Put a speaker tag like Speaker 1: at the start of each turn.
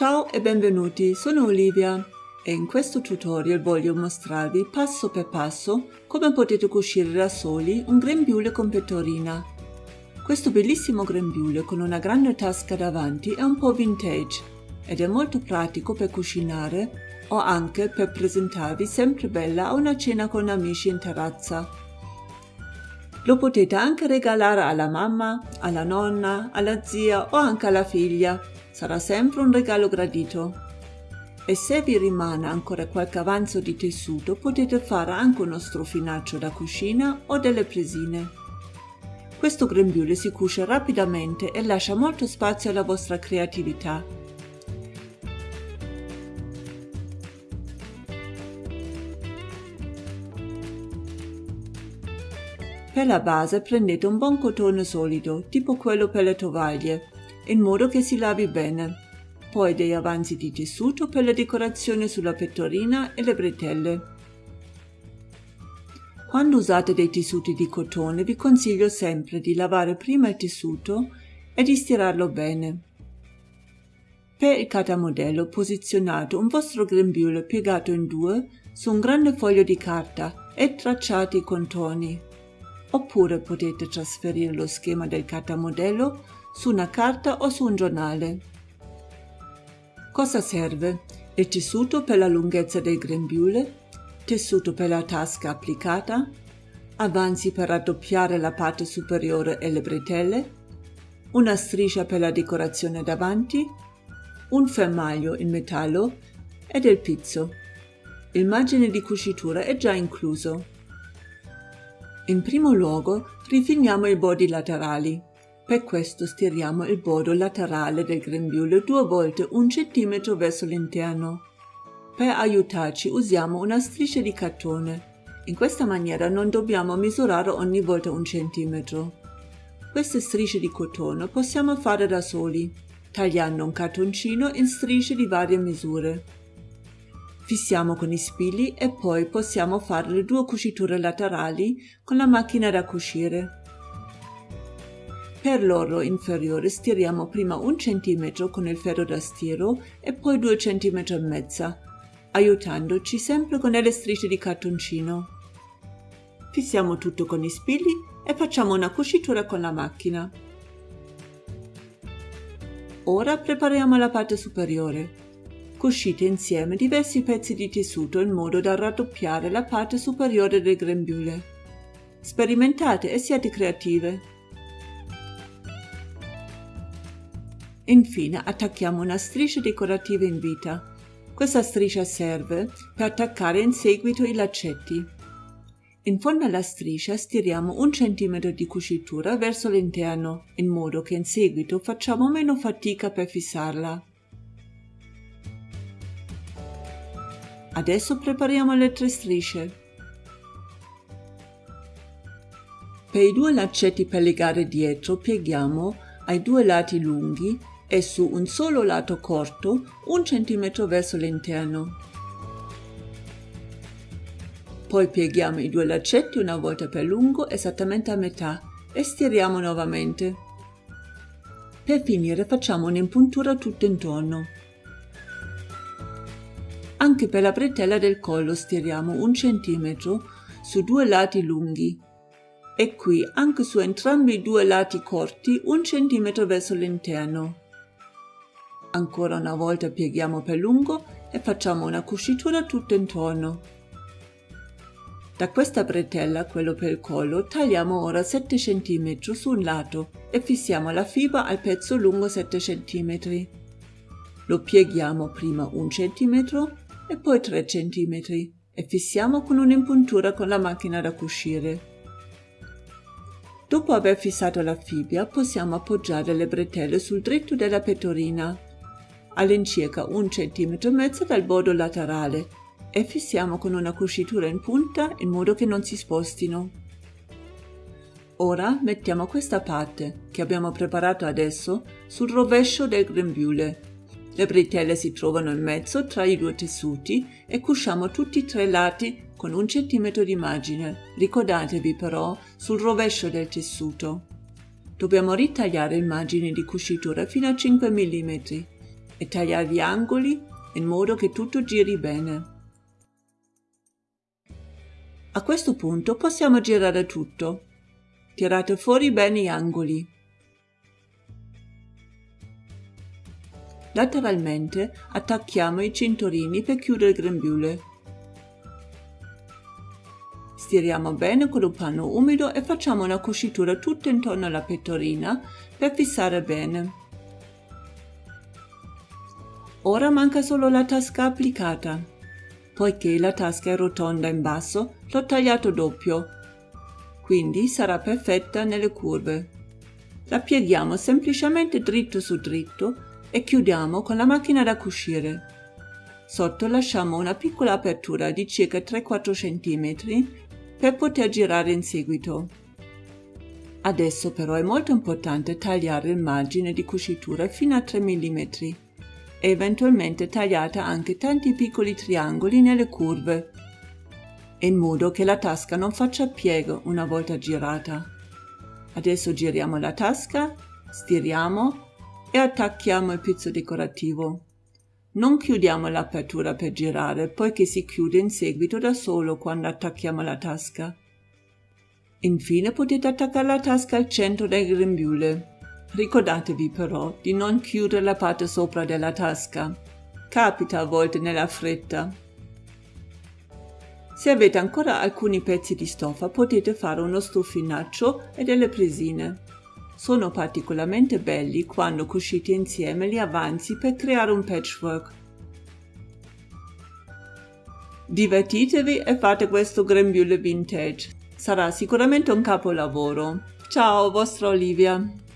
Speaker 1: Ciao e benvenuti, sono Olivia e in questo tutorial voglio mostrarvi passo per passo come potete cucire da soli un grembiule con pettorina. Questo bellissimo grembiule con una grande tasca davanti è un po' vintage ed è molto pratico per cucinare o anche per presentarvi sempre bella a una cena con amici in terrazza. Lo potete anche regalare alla mamma, alla nonna, alla zia o anche alla figlia sarà sempre un regalo gradito. E se vi rimane ancora qualche avanzo di tessuto potete fare anche uno strofinaccio da cucina o delle presine. Questo grembiule si cuce rapidamente e lascia molto spazio alla vostra creatività. Per la base prendete un buon cotone solido, tipo quello per le tovaglie, in modo che si lavi bene. Poi dei avanzi di tessuto per la decorazione sulla pettorina e le bretelle. Quando usate dei tessuti di cotone vi consiglio sempre di lavare prima il tessuto e di stirarlo bene. Per il catamodello posizionate un vostro grembiule piegato in due su un grande foglio di carta e tracciate i contorni. Oppure potete trasferire lo schema del catamodello su una carta o su un giornale. Cosa serve? Il tessuto per la lunghezza del grembiule, tessuto per la tasca applicata, avanzi per raddoppiare la parte superiore e le bretelle, una striscia per la decorazione davanti, un fermaglio in metallo ed il pizzo. Il margine di cucitura è già incluso. In primo luogo rifiniamo i bordi laterali. Per questo stiriamo il bordo laterale del grembiule due volte un centimetro verso l'interno. Per aiutarci usiamo una striscia di cartone. In questa maniera non dobbiamo misurare ogni volta un centimetro. Queste strisce di cotone possiamo fare da soli, tagliando un cartoncino in strisce di varie misure. Fissiamo con i spilli e poi possiamo fare le due cuciture laterali con la macchina da cucire. Per l'orlo inferiore stiriamo prima un centimetro con il ferro da stiro e poi due centimetri e mezza, aiutandoci sempre con delle strisce di cartoncino. Fissiamo tutto con i spilli e facciamo una cucitura con la macchina. Ora prepariamo la parte superiore. Cuscite insieme diversi pezzi di tessuto in modo da raddoppiare la parte superiore del grembiule. Sperimentate e siate creative. Infine attacchiamo una striscia decorativa in vita. Questa striscia serve per attaccare in seguito i laccetti. In fondo alla striscia stiriamo un centimetro di cucitura verso l'interno, in modo che in seguito facciamo meno fatica per fissarla. Adesso prepariamo le tre strisce. Per i due laccetti per legare dietro pieghiamo ai due lati lunghi e su un solo lato corto un centimetro verso l'interno. Poi pieghiamo i due laccetti una volta per lungo esattamente a metà e stiriamo nuovamente. Per finire facciamo un'impuntura tutto intorno. Anche per la bretella del collo stiriamo un centimetro su due lati lunghi e qui anche su entrambi i due lati corti un centimetro verso l'interno. Ancora una volta pieghiamo per lungo e facciamo una cucitura tutto intorno. Da questa bretella, quello per il collo, tagliamo ora 7 cm su un lato e fissiamo la fibra al pezzo lungo 7 cm. Lo pieghiamo prima 1 cm e poi 3 cm e fissiamo con un'impuntura con la macchina da cucire. Dopo aver fissato la fibbia possiamo appoggiare le bretelle sul dritto della pettorina all'incirca un centimetro e mezzo dal bordo laterale e fissiamo con una cucitura in punta in modo che non si spostino. Ora mettiamo questa parte, che abbiamo preparato adesso, sul rovescio del grembiule. Le bretelle si trovano in mezzo tra i due tessuti e cusciamo tutti e tre lati con un centimetro di margine. Ricordatevi però sul rovescio del tessuto. Dobbiamo ritagliare il margine di cucitura fino a 5 mm e tagliare gli angoli in modo che tutto giri bene. A questo punto possiamo girare tutto. Tirate fuori bene gli angoli. Lateralmente attacchiamo i cinturini per chiudere il grembiule. Stiriamo bene con un panno umido e facciamo una cucitura tutta intorno alla pettorina per fissare bene. Ora manca solo la tasca applicata. Poiché la tasca è rotonda in basso, l'ho tagliato doppio, quindi sarà perfetta nelle curve. La pieghiamo semplicemente dritto su dritto e chiudiamo con la macchina da cucire. Sotto lasciamo una piccola apertura di circa 3-4 cm per poter girare in seguito. Adesso però è molto importante tagliare il margine di cucitura fino a 3 mm e eventualmente tagliate anche tanti piccoli triangoli nelle curve, in modo che la tasca non faccia piego una volta girata. Adesso giriamo la tasca, stiriamo e attacchiamo il pizzo decorativo. Non chiudiamo l'apertura per girare, poiché si chiude in seguito da solo quando attacchiamo la tasca. Infine potete attaccare la tasca al centro del grembiule. Ricordatevi però di non chiudere la parte sopra della tasca. Capita a volte nella fretta. Se avete ancora alcuni pezzi di stoffa potete fare uno stuffinaccio e delle presine. Sono particolarmente belli quando cucite insieme gli avanzi per creare un patchwork. Divertitevi e fate questo grembiule vintage. Sarà sicuramente un capolavoro. Ciao, vostra Olivia.